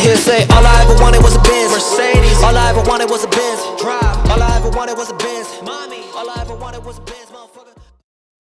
hear say All I ever wanted was a Benz. Mercedes. All I ever wanted was a Benz. Drive. All I ever wanted was a Benz. Mommy. All I ever wanted was a Benz, motherfucker.